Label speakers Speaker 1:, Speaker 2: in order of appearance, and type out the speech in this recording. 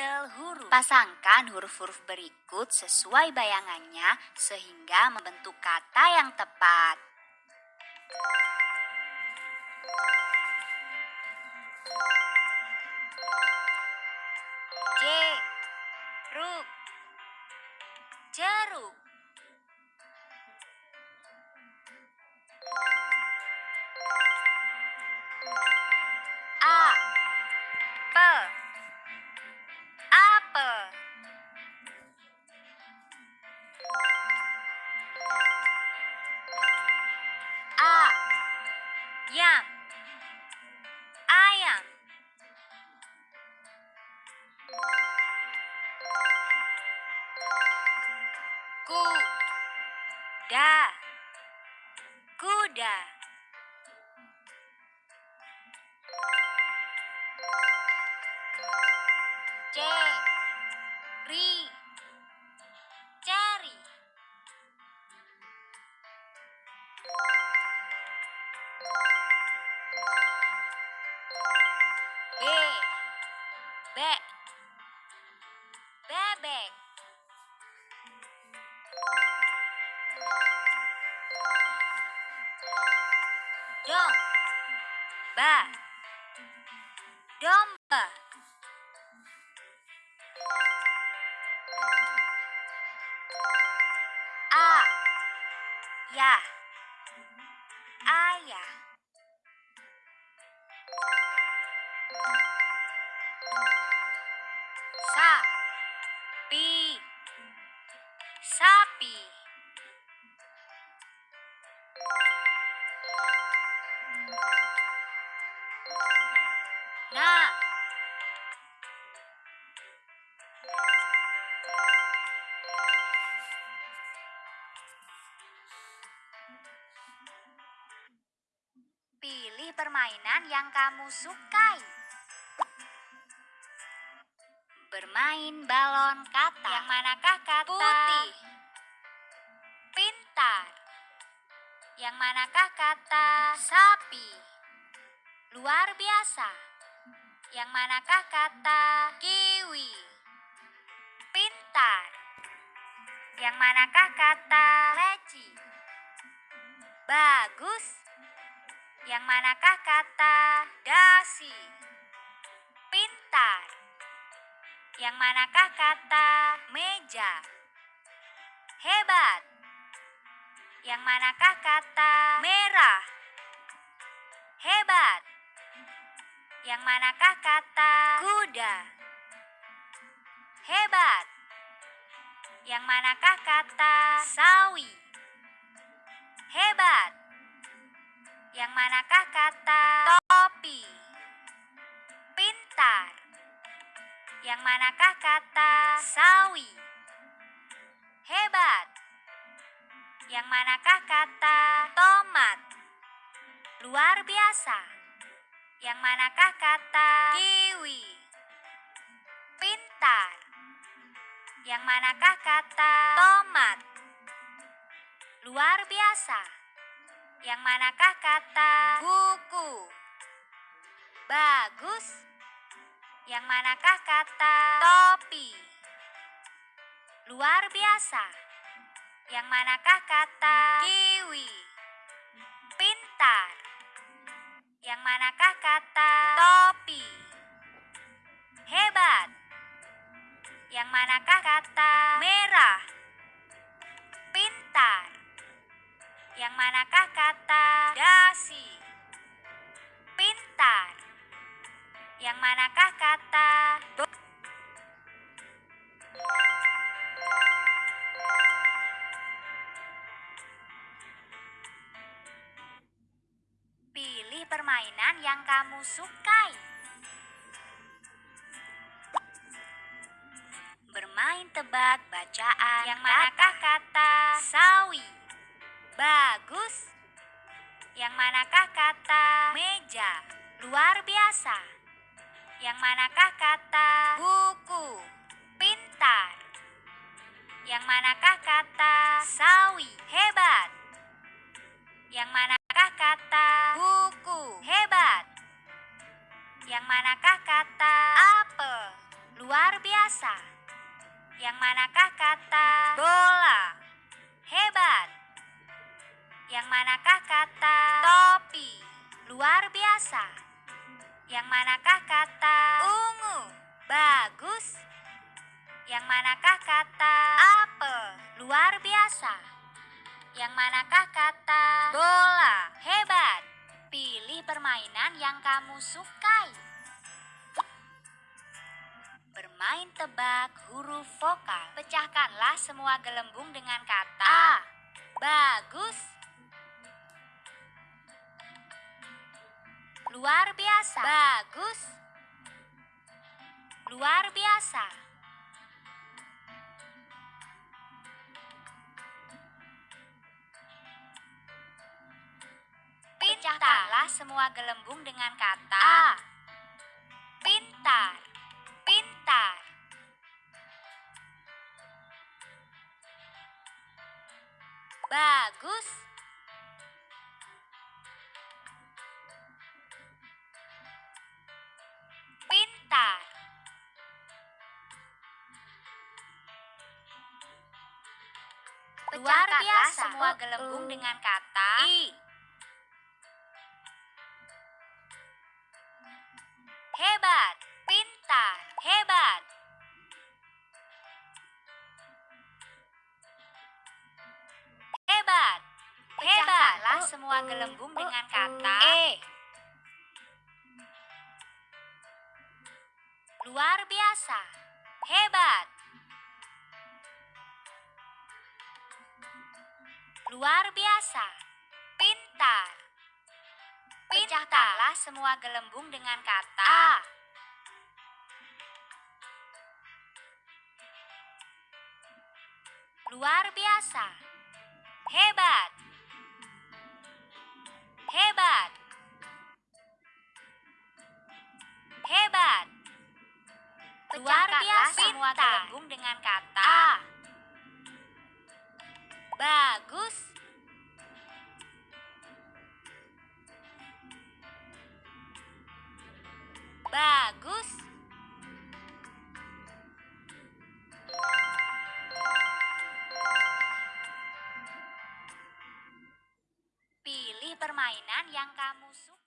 Speaker 1: puzzle huruf. Pasangkan huruf-huruf berikut sesuai bayangannya sehingga membentuk kata yang tepat. Jeruk Jeruk kuda kuda Cherry Cherry B Be Bebek Ba Domba. A. Ya. Ayah Sa. Pi. Sapi permainan yang kamu sukai. Bermain balon kata. Yang manakah kata? Putih. Pintar. Yang manakah kata? Sapi. Luar biasa. Yang manakah kata? Kiwi. Pintar. Yang manakah kata? Leci. Bagus. Yang manakah kata? Dasi. Pintar. Yang manakah kata? Meja. Hebat. Yang manakah kata? Merah. Hebat. Yang manakah kata? Kuda. Hebat. Yang manakah kata? Sawi. Hebat. Yang manakah kata? Topi. Pintar. Yang manakah kata? Sawi. Hebat. Yang manakah kata? Tomat. Luar biasa. Yang manakah kata? Kiwi. Pintar. Yang manakah kata? Tomat. Luar biasa. Yang manakah kata? Buku. Bagus. Yang manakah kata? Topi. Luar biasa. Yang manakah kata? Kiwi. Pintar. Yang manakah kata? Topi. Hebat. Yang manakah kata? Merah. Yang manakah kata? Dasi. Pintar. Yang manakah kata? Do- Pilih permainan yang kamu sukai. Bermain tebak bacaan. Yang manakah kata? Sawi. Bagus. Yang manakah kata? Meja. Luar biasa. Yang manakah kata? Buku. Pintar. Yang manakah kata? Sawi. Hebat. Yang manakah kata? Buku. Hebat. Yang manakah kata? Apel. Luar biasa. Yang manakah kata bola? Hebat. Yang manakah kata topi? Luar biasa. Yang manakah kata ungu? Bagus. Yang manakah kata apel? Luar biasa. Yang manakah kata bola? Hebat. Pilih permainan yang kamu sukai. Bermain tebak huruf vokal. Pecahkanlah semua gelembung dengan kata A. Bagus. Luar biasa. Bagus. Luar biasa. Pecahkanlah semua gelembung dengan kata A. Pintar. Pintar. Bagus. Luar biasa. semua gelembung dengan kata. I. Hebat, pintar, hebat. Hebat, hebatlah semua gelembung dengan kata. E. Luar biasa, hebat. Luar biasa, pintar. Pecahkanlah semua gelembung dengan kata A. Luar biasa. Hebat. Hebat. Hebat. Luar biasa semua gelembung dengan kata A. Bagus. Bagus. Pilih permainan yang kamu suka.